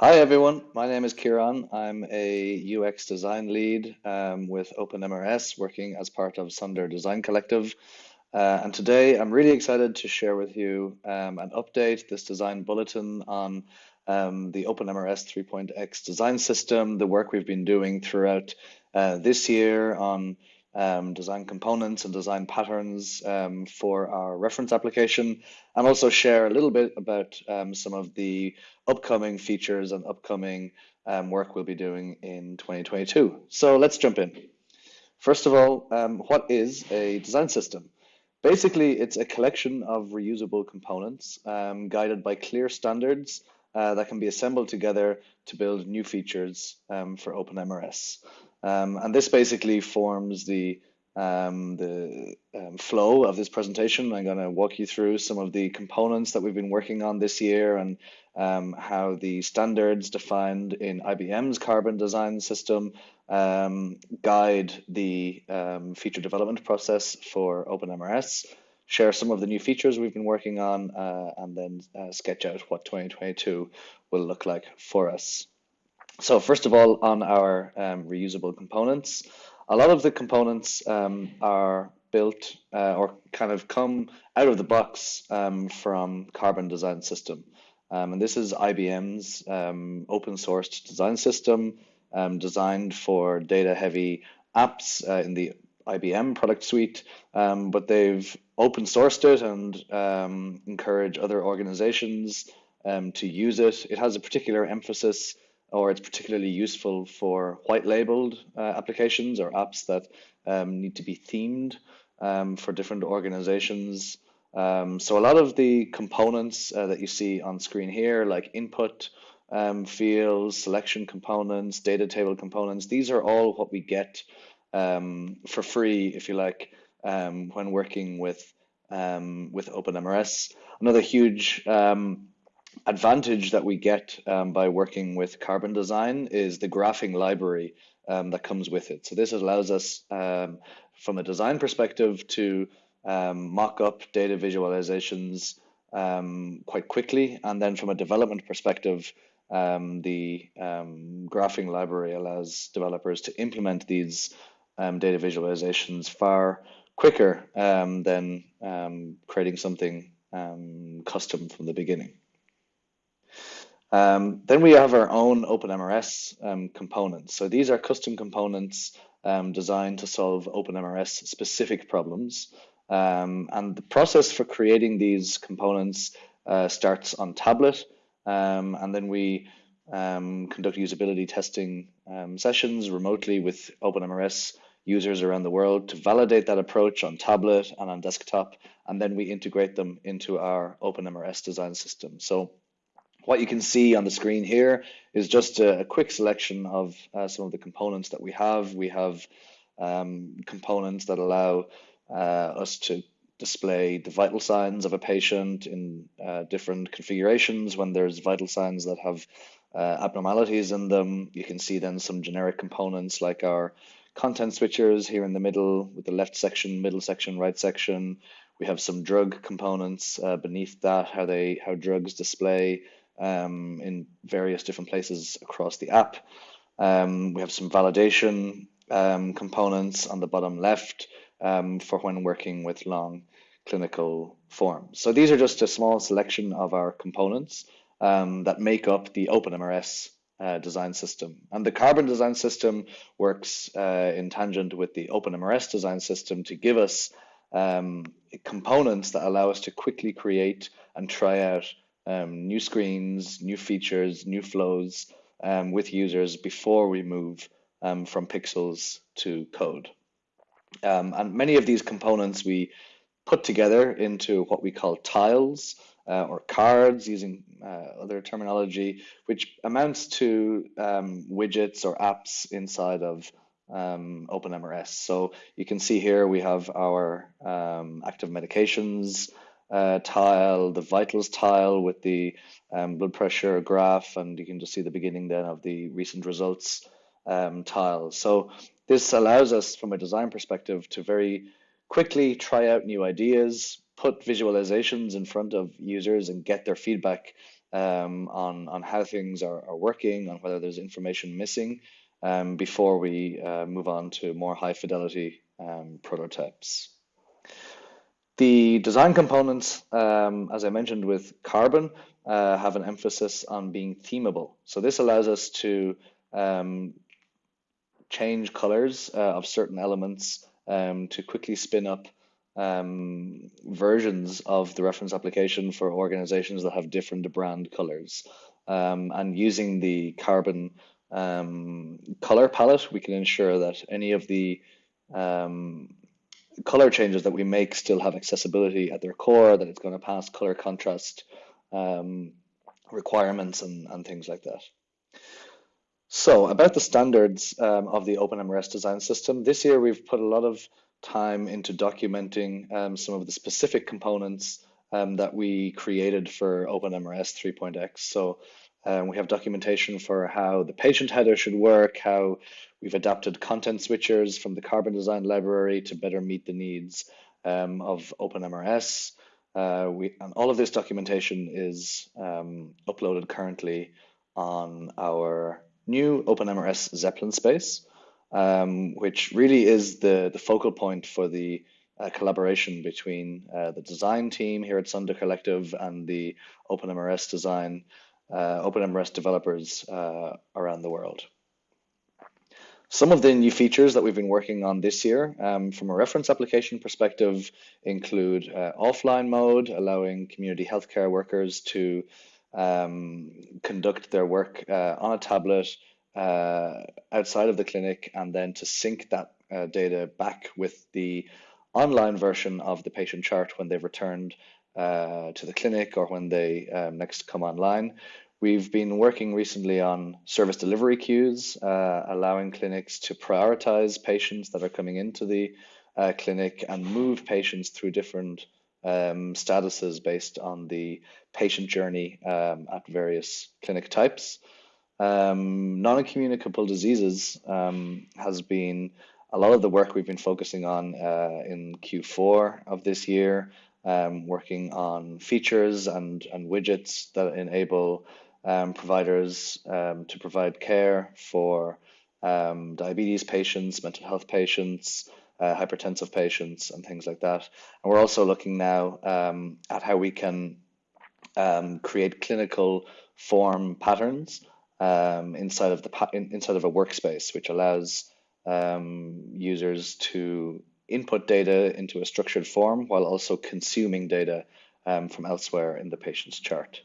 Hi everyone, my name is Kieran. I'm a UX design lead um, with OpenMRS, working as part of Sunder Design Collective. Uh, and today I'm really excited to share with you um, an update, this design bulletin on um, the OpenMRS 3.x design system, the work we've been doing throughout uh, this year on um, design components and design patterns um, for our reference application, and also share a little bit about um, some of the upcoming features and upcoming um, work we'll be doing in 2022. So let's jump in. First of all, um, what is a design system? Basically, it's a collection of reusable components um, guided by clear standards uh, that can be assembled together to build new features for OpenMRS. Um, and this basically forms the um, the um, flow of this presentation. I'm going to walk you through some of the components that we've been working on this year and um, how the standards defined in IBM's carbon design system um, guide the um, feature development process for OpenMRS, share some of the new features we've been working on, uh, and then uh, sketch out what 2022 will look like for us. So first of all, on our um, reusable components, a lot of the components um, are built uh, or kind of come out of the box um, from Carbon Design System. Um, and this is IBM's um, open sourced design system um, designed for data heavy apps uh, in the IBM product suite, but they've open sourced it and encourage other organizations to use it. It has a particular emphasis or it's particularly useful for white labeled uh, applications or apps that um, need to be themed um, for different organizations. Um, so a lot of the components uh, that you see on screen here, like input um, fields, selection components, data table components, these are all what we get um, for free, if you like, um, when working with with OpenMRS. Another huge advantage that we get um, by working with Carbon Design is the graphing library um, that comes with it. So this allows us, um, from a design perspective, to um, mock up data visualizations um, quite quickly. And then from a development perspective, um, the graphing library allows developers to implement these data visualizations far quicker than creating something custom from the beginning. Um, then we have our own OpenMRS um, components. So these are custom components um, designed to solve OpenMRS specific problems. Um, and the process for creating these components uh, starts on tablet. Um, and then we um, conduct usability testing sessions remotely with OpenMRS users around the world to validate that approach on tablet and on desktop. And then we integrate them into our OpenMRS design system. So what you can see on the screen here is just a, a quick selection of uh, some of the components that we have. We have um, components that allow uh, us to display the vital signs of a patient in uh, different configurations when there's vital signs that have uh, abnormalities in them. You can see then some generic components like our content switchers here in the middle with the left section, middle section, right section. We have some drug components uh, beneath that, how they how drugs display um, in various different places across the app. Um, we have some validation um, components on the bottom left um, for when working with long clinical forms. So these are just a small selection of our components um, that make up the OpenMRS uh, design system. And the Carbon design system works uh, in tangent with the OpenMRS design system to give us um, components that allow us to quickly create and try out um, new screens, new features, new flows um, with users before we move um, from pixels to code. Um, and many of these components we put together into what we call tiles uh, or cards using uh, other terminology, which amounts to um, widgets or apps inside of um, OpenMRS. So you can see here we have our active medications, uh, tile, the vitals tile with the um, blood pressure graph, and you can just see the beginning then of the recent results um, tile. So this allows us from a design perspective to very quickly try out new ideas, put visualizations in front of users and get their feedback um, on, on how things are, are working, on whether there's information missing um, before we uh, move on to more high fidelity um, prototypes. The design components, um, as I mentioned with Carbon, uh, have an emphasis on being themable. So this allows us to um, change colors uh, of certain elements um, to quickly spin up um, versions of the reference application for organizations that have different brand colors. Um, and using the carbon um, color palette, we can ensure that any of the um, color changes that we make still have accessibility at their core, that it's going to pass color contrast um, requirements and, and things like that. So about the standards um, of the OpenMRS design system, this year we've put a lot of time into documenting um, some of the specific components um, that we created for OpenMRS 3.x. So um, we have documentation for how the patient header should work, how we've adapted content switchers from the Carbon Design library to better meet the needs um, of OpenMRS. Uh, we, and all of this documentation is um, uploaded currently on our new OpenMRS Zeppelin space um, which really is the, the focal point for the uh, collaboration between uh, the design team here at Sunder Collective and the OpenMRS design, uh, OpenMRS developers uh, around the world. Some of the new features that we've been working on this year um, from a reference application perspective include uh, offline mode, allowing community healthcare workers to um, conduct their work uh, on a tablet uh, outside of the clinic and then to sync that uh, data back with the online version of the patient chart when they've returned uh, to the clinic or when they um, next come online. We've been working recently on service delivery queues, uh, allowing clinics to prioritize patients that are coming into the uh, clinic and move patients through different um, statuses based on the patient journey um, at various clinic types. Um, non-communicable diseases um, has been a lot of the work we've been focusing on uh, in Q4 of this year, um, working on features and, and widgets that enable um, providers um, to provide care for um, diabetes patients, mental health patients, uh, hypertensive patients, and things like that. And we're also looking now at how we can create clinical form patterns um, inside of the inside of a workspace, which allows um, users to input data into a structured form while also consuming data um, from elsewhere in the patient's chart.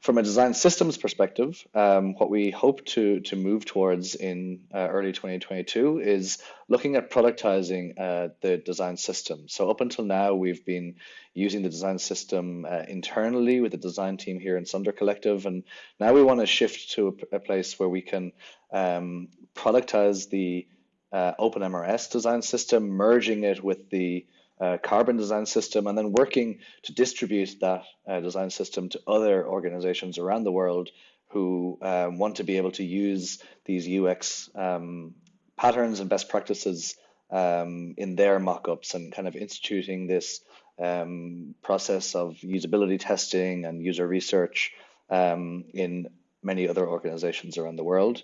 From a design systems perspective, um, what we hope to, to move towards in uh, early 2022 is looking at productizing uh, the design system. So up until now, we've been using the design system uh, internally with the design team here in Sunder Collective, and now we want to shift to a, a, place where we can um, productize the uh, OpenMRS design system, merging it with the uh, carbon design system and then working to distribute that uh, design system to other organizations around the world who um, want to be able to use these UX um, patterns and best practices um, in their mockups and kind of instituting this um, process of usability testing and user research um, in many other organizations around the world.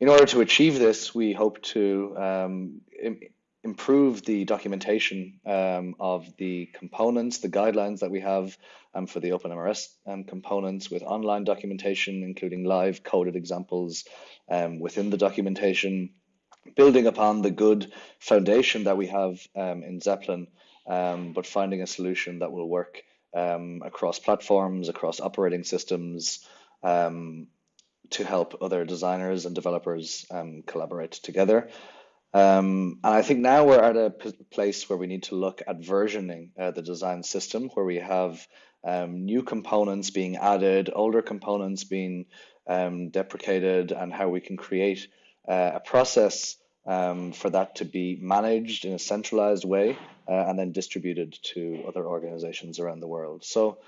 In order to achieve this, we hope to um, improve the documentation um, of the components, the guidelines that we have um, for the OpenMRS um, components with online documentation, including live coded examples um, within the documentation, building upon the good foundation that we have um, in Zeppelin, um, but finding a solution that will work across platforms, across operating systems, to help other designers and developers collaborate together. Um, and I think now we're at a place where we need to look at versioning uh, the design system, where we have um, new components being added, older components being um, deprecated, and how we can create uh, a process um, for that to be managed in a centralized way uh, and then distributed to other organizations around the world. So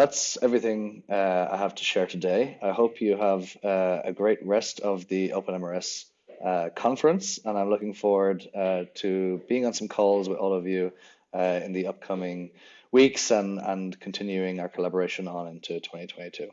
that's everything uh, I have to share today. I hope you have uh, a great rest of the OpenMRS uh, conference, and I'm looking forward uh, to being on some calls with all of you uh, in the upcoming weeks and, and continuing our collaboration on into 2022.